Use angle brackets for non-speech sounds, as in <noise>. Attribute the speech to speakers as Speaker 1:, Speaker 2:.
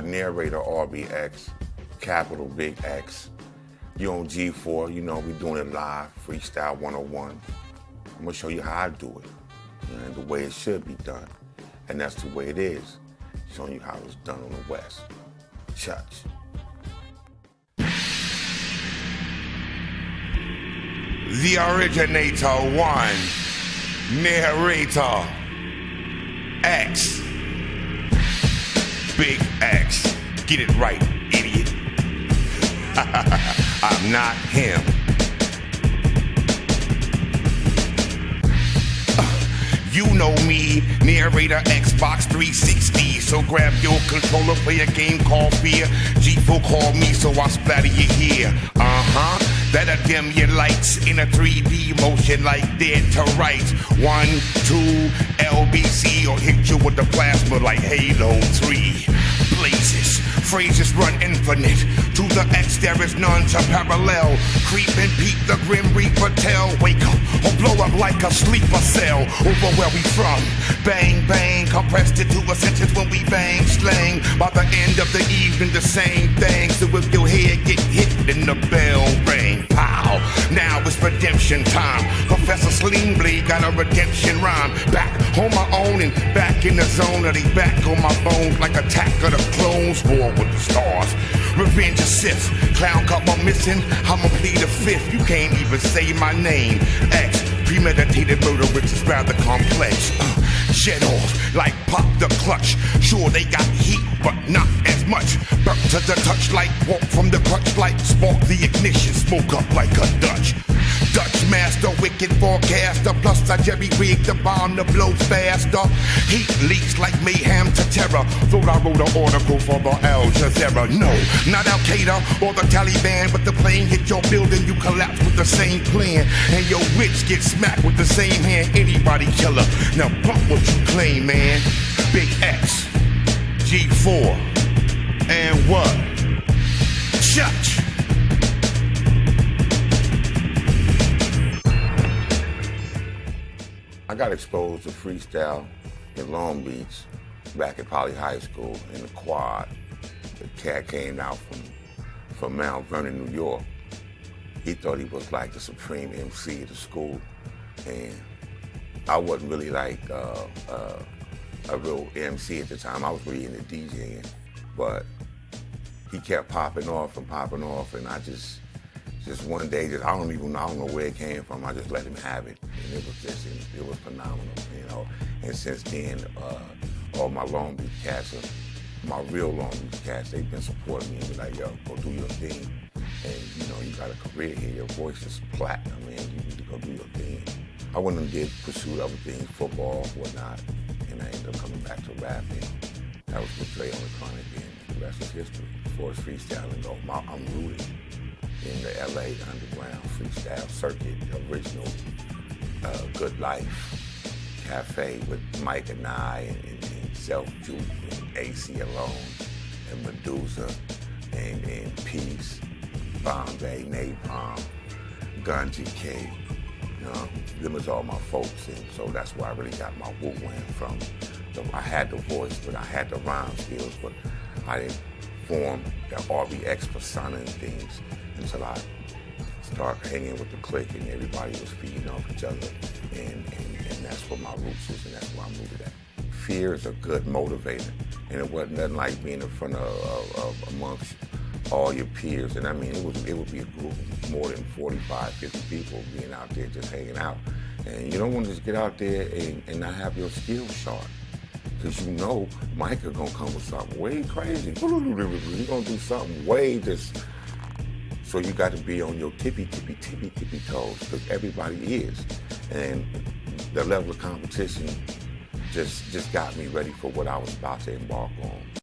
Speaker 1: narrator RBX, capital Big X. You on G4, you know, we doing it live, Freestyle 101. I'm gonna show you how I do it, and the way it should be done. And that's the way it is, showing you how it's done on the West. Church. The originator one, narrator X. Big X. Get it right, idiot. <laughs> I'm not him. Uh, you know me, narrator Xbox 360. So grab your controller for your game called Fear. G4 call me, so I splatter you here. That'll dim your lights in a 3D motion like dead to rights. One, two, LBC, or hit you with the plasma like Halo 3. Blazes, phrases run infinite. To the X, there is none to parallel. Creep and peep the Grim Reaper tell. Wake up or blow up like a sleeper cell. Over where we from. Bang, bang, compressed into to a sentence when we bang, slang. By the end of the evening, the same thing. So if your head get hit, then the bell ring. Redemption time. Professor Sling Bleed got a redemption rhyme. Back on my own and back in the zone. Of they back on my bones like attack of the clones. War with the stars. Revenge of Sith. Clown cup I'm missing. I'ma plead the fifth. You can't even say my name. X. Premeditated murder, which is rather complex. Uh, shed off like pop the clutch. Sure, they got heat, but not as much. Burnt to the touch like walk from the crutch like spark the ignition. Smoke up like a Dutch. Dutch master, wicked forecaster. Plus, I jerry rig the bomb to blow faster. Heat leaks like mayhem to terror. Thought I wrote an article for the Al Jazeera. No, not Al Qaeda or the Taliban, but the plane hit your building, you collapse with the same plan. And your witch gets smacked with the same hand. Anybody killer. Now bump what you claim, man. Big X, G4, and what? Church. I got exposed to freestyle in Long Beach back at Poly High School in the quad. The cat came out from, from Mount Vernon, New York. He thought he was like the supreme MC of the school. And I wasn't really like uh, uh, a real MC at the time. I was really into DJing. But he kept popping off and popping off, and I just, just one day, just I don't even, I don't know where it came from. I just let him have it, and it was just, it was phenomenal, you know. And since then, uh, all my Long Beach cats, are, my real Long Beach cats, they've been supporting me and be like, yo, go do your thing. And you know, you got a career here. Your voice is platinum, man. You need to go do your thing. I went and did pursue other things, football, whatnot, and I ended up coming back to rapping. That was with Dre on the Chronic, and the rest is history. As freestyling my, I'm rooted in the LA underground freestyle circuit, the original uh, Good Life Cafe with Mikah 9, and, and, and Self Juke, and Aceyalone, and Medusa, and, and Peace, Bombay, Napalm, Gun GK. You know, them was all my folks, and so that's where I really got my woo from. So I had the voice, but I had the rhyme skills, but I didn't form the RBX persona and things until I Start hanging with the clique and everybody was feeding off each other. And, and, and that's where my roots is and that's where I'm rooted at. Fear is a good motivator. And it wasn't nothing like being in front of, of, of amongst all your peers. And I mean, it was it would be a group of more than 45, 50 people being out there just hanging out. And you don't want to just get out there and, and not have your skills sharp. Because you know Mikah is gonna come with something way crazy. <laughs> He's gonna do something way just so you got to be on your tippy, tippy, tippy, tippy toes because everybody is. And the level of competition just just got me ready for what I was about to embark on.